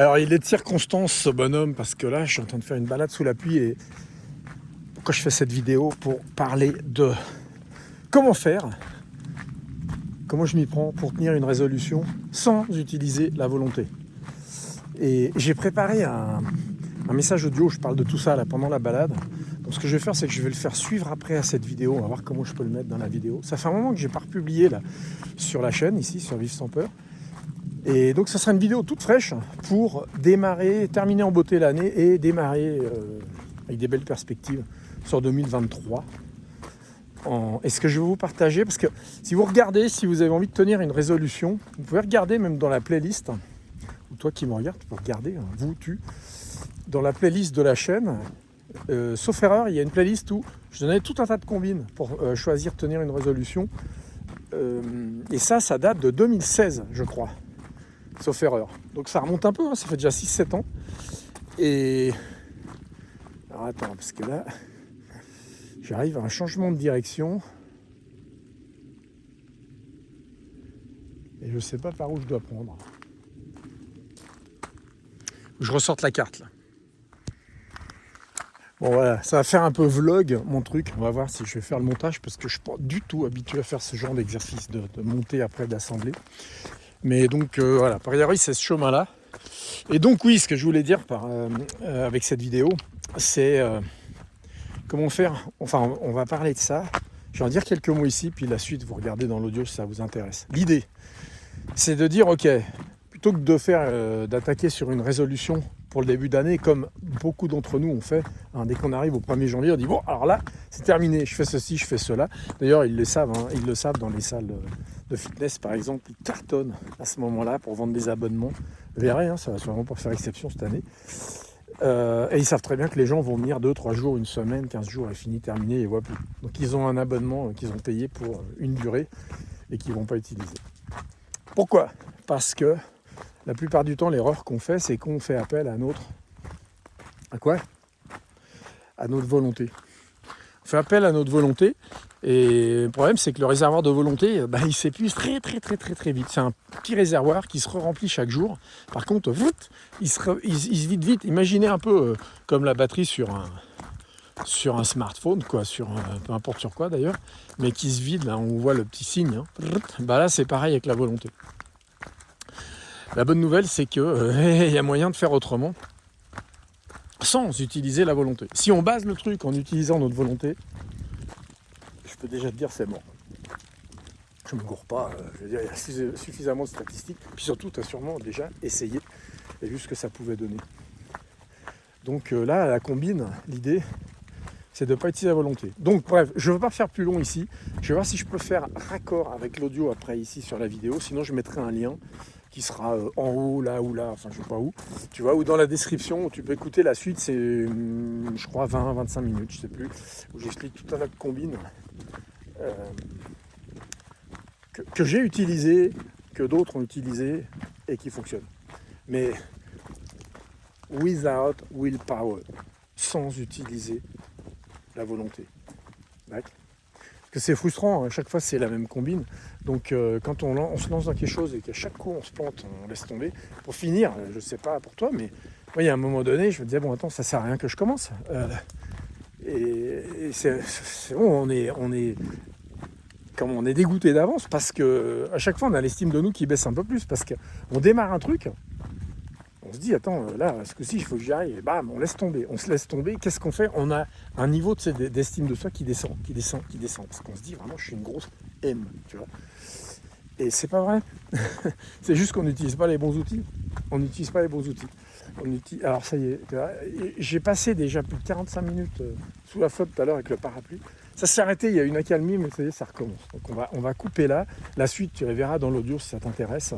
Alors il est de circonstance ce bonhomme parce que là je suis en train de faire une balade sous la pluie et pourquoi je fais cette vidéo pour parler de comment faire, comment je m'y prends pour tenir une résolution sans utiliser la volonté. Et j'ai préparé un, message audio, je parle de tout ça là pendant la balade. Donc ce que je vais faire, c'est que je vais le faire suivre après à cette vidéo. On va voir comment je peux le mettre dans la vidéo. Ça fait un moment que j'ai pas republié là sur la chaîne ici, sur Vive sans peur. Et donc ça sera une vidéo toute fraîche pour démarrer, terminer en beauté l'année et démarrer euh, avec des belles perspectives sur 2023. En... Et ce que je vais vous partager, parce que si vous regardez, si vous avez envie de tenir une résolution, vous pouvez regarder même dans la playlist, ou toi qui me regardes, tu peux regarder, hein, vous, tu, dans la playlist de la chaîne, euh, sauf erreur, il y a une playlist où je donnais tout un tas de combines pour euh, choisir tenir une résolution. et ça, ça date de 2016, je crois sauf erreur. Donc ça remonte un peu, hein, ça fait déjà 6-7 ans. Et... Alors attends, parce que là, j'arrive à un changement de direction. Et je sais pas par où je dois prendre. Je ressorte la carte là. Bon voilà, ça va faire un peu vlog mon truc. On va voir si je vais faire le montage parce que je suis pas du tout habitué à faire ce genre d'exercice de, de, monter après d'assembler. Mais donc euh, voilà, par ailleurs, c'est ce chemin-là. Et donc oui, ce que je voulais dire euh, euh, avec cette vidéo, c'est comment faire. Enfin, on va parler de ça. Je vais en dire quelques mots ici, puis la suite, vous regardez dans l'audio si ça vous intéresse. L'idée, c'est de dire, ok, plutôt que de faire, d'attaquer sur une résolution pour le début d'année, comme beaucoup d'entre nous ont fait, hein, dès qu'on arrive au 1er janvier, on dit, bon, alors là, c'est terminé, je fais ceci, je fais cela. D'ailleurs, ils le savent, hein, ils le savent dans les salles de fitness par exemple, ils cartonnent à ce moment-là pour vendre des abonnements. Vous verrez, hein, ça va sûrement pas faire exception cette année. Euh, et ils savent très bien que les gens vont venir 2, 3 jours, une semaine, 15 jours et fini, terminé, et voient plus. Donc ils ont un abonnement qu'ils ont payé pour une durée et qu'ils ne vont pas utiliser. Pourquoi? Parce que la plupart du temps, l'erreur qu'on fait, c'est qu'on fait appel à notre... À quoi? À notre volonté. On fait appel à notre volonté et le problème, c'est que le réservoir de volonté, bah, il s'épuise très très très très très vite. C'est un petit réservoir qui se remplit chaque jour. Par contre, il, se, vide vite. Imaginez un peu euh, comme la batterie sur un, un smartphone, quoi, sur peu importe sur quoi d'ailleurs, mais qui se vide. Là, on voit le petit signe. Hein. Bah là, c'est pareil avec la volonté. La bonne nouvelle, c'est qu'il euh, y a moyen de faire autrement sans utiliser la volonté. Si on base le truc en utilisant notre volonté, peux déjà te dire c'est mort. Je me gourre pas, euh, je il y a suffisamment de statistiques. Puis surtout, tu as sûrement déjà essayé et vu ce que ça pouvait donner. Donc euh, là, la combine, l'idée, c'est de ne pas utiliser la volonté. Donc bref, je ne veux pas faire plus long ici. Je vais voir si je peux faire raccord avec l'audio après ici sur la vidéo. Sinon, je mettrai un lien qui sera euh, en haut, là ou là, enfin je sais pas où. Tu vois, ou dans la description, tu peux écouter la suite, c'est hum, je crois 20-25 minutes, je sais plus, où j'explique tout un tas de combines euh, que, j'ai utilisé, que d'autres ont utilisé et qui fonctionnent. Mais without willpower, sans utiliser volonté. Parce que c'est frustrant, à hein, chaque fois c'est la même combine. Donc euh, quand on, se lance dans quelque chose et qu'à chaque coup on se plante, on laisse tomber. Pour finir, je ne sais pas pour toi, mais moi il y a un moment donné, je me disais, bon attends, ça sert à rien que je commence. Euh, et, c'est bon, on est, on est, comme on est dégoûté d'avance parce que à chaque fois on a l'estime de nous qui baisse un peu plus parce qu'on démarre un truc, on se dit attends là ce que si il faut que j'y aille et bam on laisse tomber, on se laisse tomber. Qu'est-ce qu'on fait? On a un niveau d'estime de soi qui descend, qui descend, qui descend parce qu'on se dit vraiment je suis une grosse M, tu vois. Et c'est pas vrai. c'est juste qu'on n'utilise pas les bons outils. On n'utilise pas les bons outils. Alors ça y est, j'ai passé déjà plus de 45 minutes euh, sous la flotte tout à l'heure avec le parapluie. Ça s'est arrêté, il y a une accalmie, mais ça y est, ça recommence. Donc on va, on va couper là. La suite, tu verras dans l'audio si ça t'intéresse.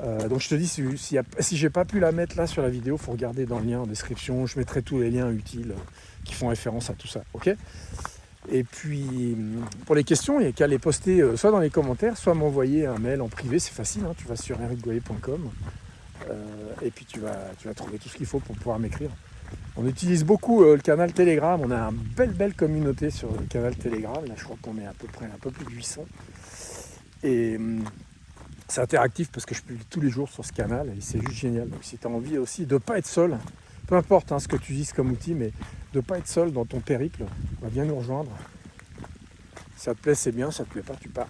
Euh, donc je te dis, si, si, si j'ai pas pu la mettre là sur la vidéo, faut regarder dans le lien en description. Je mettrai tous les liens utiles euh, qui font référence à tout ça. ok? Et puis, pour les questions, il n'y a qu'à les poster soit dans les commentaires, soit m'envoyer un mail en privé. C'est facile, hein. tu vas sur ericgoyer.com et puis tu vas, tu vas trouver tout ce qu'il faut pour pouvoir m'écrire. On utilise beaucoup euh, le canal Telegram. On a une belle, belle communauté sur le canal Telegram. Là, je crois qu'on est à peu près un peu plus de 800. Et hum, c'est interactif parce que je publie tous les jours sur ce canal et c'est juste génial. Donc si tu as envie aussi de ne pas être seul, peu importe hein, ce que tu utilises comme outil, mais de ne pas être seul dans ton périple, va bien nous rejoindre. Ça te plaît, c'est bien, ça te plaît pas, tu pars.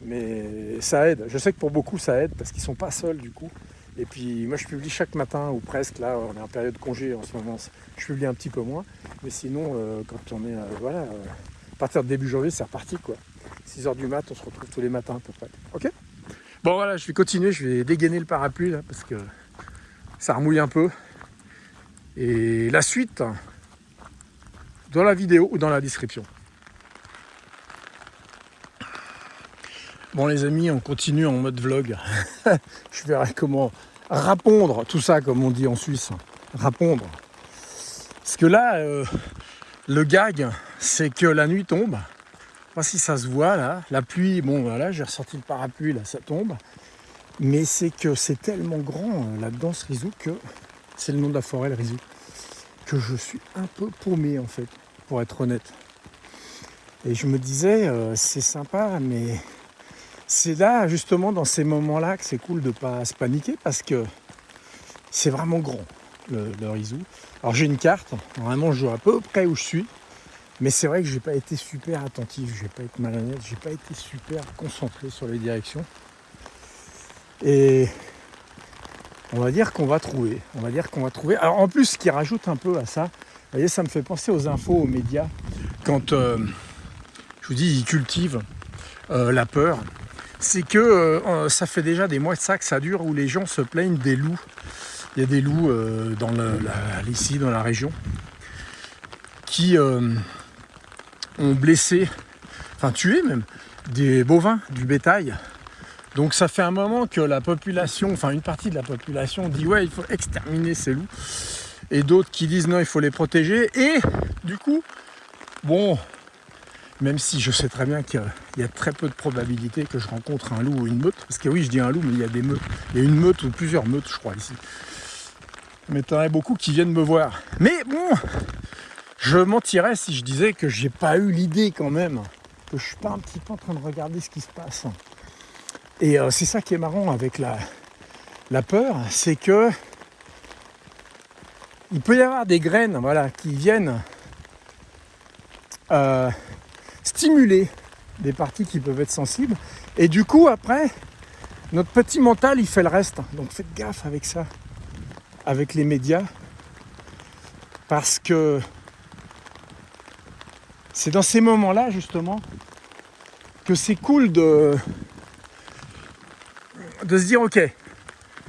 Mais ça aide. Je sais que pour beaucoup, ça aide parce qu'ils sont pas seuls du coup. Et puis moi, je publie chaque matin ou presque. Là, on est en période de congé en ce moment. Je publie un petit peu moins. Mais sinon, euh, quand on est, euh, voilà, euh, partir de début janvier, c'est reparti quoi. 6h du mat, on se retrouve tous les matins à peu près. Ok Bon voilà, je vais continuer. Je vais dégainer le parapluie là parce que ça remouille un peu. Et la suite dans la vidéo ou dans la description. Bon les amis, on continue en mode vlog. je verrai comment répondre tout ça comme on dit en Suisse. Répondre. Parce que là, euh, le gag, c'est que la nuit tombe. Pas si ça se voit là. La pluie, bon voilà, j'ai ressorti le parapluie, là ça tombe. Mais c'est que c'est tellement grand euh, là-dedans ce risou que c'est le nom de la forêt le risou. Que je suis un peu paumé en fait, pour être honnête. Et je me disais, euh, c'est sympa, mais c'est là, justement, dans ces moments-là, que c'est cool de ne pas se paniquer parce que c'est vraiment grand, le, le Alors j'ai une carte, vraiment je vois à peu près où je suis, mais c'est vrai que j'ai pas été super attentif, je vais pas être malhonnête, j'ai pas été super concentré sur les directions. Et on va dire qu'on va trouver, on va dire qu'on va trouver. Alors en plus, ce qui rajoute un peu à ça, vous voyez, ça me fait penser aux infos, aux médias, quand euh, je vous dis, ils cultivent euh, la peur c'est que euh, ça fait déjà des mois de ça que ça dure où les gens se plaignent des loups. Il y a des loups dans ici, dans la région, qui ont blessé, enfin tué même, des bovins, du bétail. Donc ça fait un moment que la population, enfin une partie de la population dit ouais il faut exterminer ces loups. Et d'autres qui disent non il faut les protéger. Et du coup, bon, même si je sais très bien qu'il y a très peu de probabilité que je rencontre un loup ou une meute, parce que oui, je dis un loup, mais il y a des meutes. Il y a une meute ou plusieurs meutes, je crois, ici. Mais il y en a beaucoup qui viennent me voir. Mais bon, je mentirais si je disais que j'ai pas eu l'idée quand même, que je suis pas un petit peu en train de regarder ce qui se passe. Et euh, c'est ça qui est marrant avec la, la peur, c'est que il peut y avoir des graines voilà, qui viennent euh, stimuler des parties qui peuvent être sensibles. Et du coup, après, notre petit mental, il fait le reste. Donc faites gaffe avec ça, avec les médias. Parce que c'est dans ces moments-là, justement, que c'est cool de, de se dire, ok,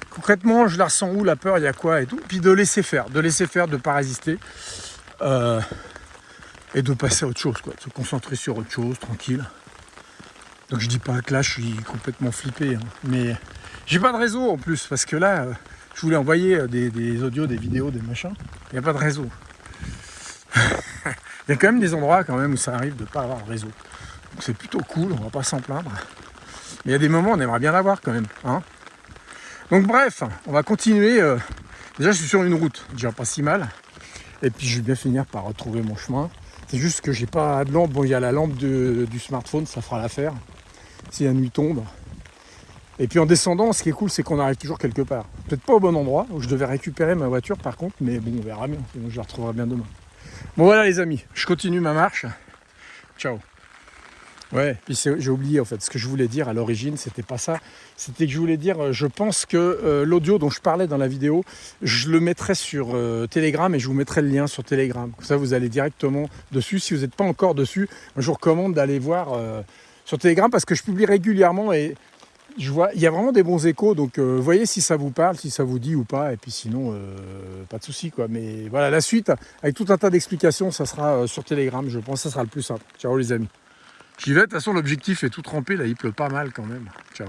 concrètement, je la ressens où, la peur, il y a quoi et tout. Puis de laisser faire, de laisser faire, de ne pas résister. Euh, et de passer à autre chose, quoi, de se concentrer sur autre chose, tranquille. Donc je dis pas que là je suis complètement flippé, hein. mais j'ai pas de réseau en plus, parce que là, euh, je voulais envoyer euh, des, audios, des vidéos, des machins, il n'y a pas de réseau. Il y a quand même des endroits quand même où ça arrive de ne pas avoir de réseau. Donc c'est plutôt cool, on va pas s'en plaindre. Mais il y a des moments où on aimerait bien l'avoir quand même. Hein Donc bref, on va continuer. Euh, déjà je suis sur une route, déjà pas si mal. Et puis je vais bien finir par retrouver mon chemin. C'est juste que j'ai pas de lampe. Bon, il y a la lampe du smartphone, ça fera l'affaire. Si la nuit tombe. Et puis en descendant, ce qui est cool, c'est qu'on arrive toujours quelque part. Peut-être pas au bon endroit, où je devais récupérer ma voiture par contre, mais bon, on verra bien. je la retrouverai bien demain. Bon voilà les amis, je continue ma marche. Ciao Ouais, j'ai oublié en fait, ce que je voulais dire à l'origine, c'était pas ça. C'était que je voulais dire, euh, je pense que euh, l'audio dont je parlais dans la vidéo, je le mettrai sur euh, Telegram et je vous mettrai le lien sur Telegram. Comme ça, vous allez directement dessus. Si vous n'êtes pas encore dessus, je vous recommande d'aller voir sur Telegram parce que je publie régulièrement et il y a vraiment des bons échos. Donc, voyez si ça vous parle, si ça vous dit ou pas. Et puis sinon, pas de souci quoi. Mais voilà, la suite, avec tout un tas d'explications, ça sera sur Telegram. Je pense ça sera le plus simple. Ciao les amis. J'y vais, de toute façon l'objectif est tout trempé, là il pleut pas mal quand même. Ciao.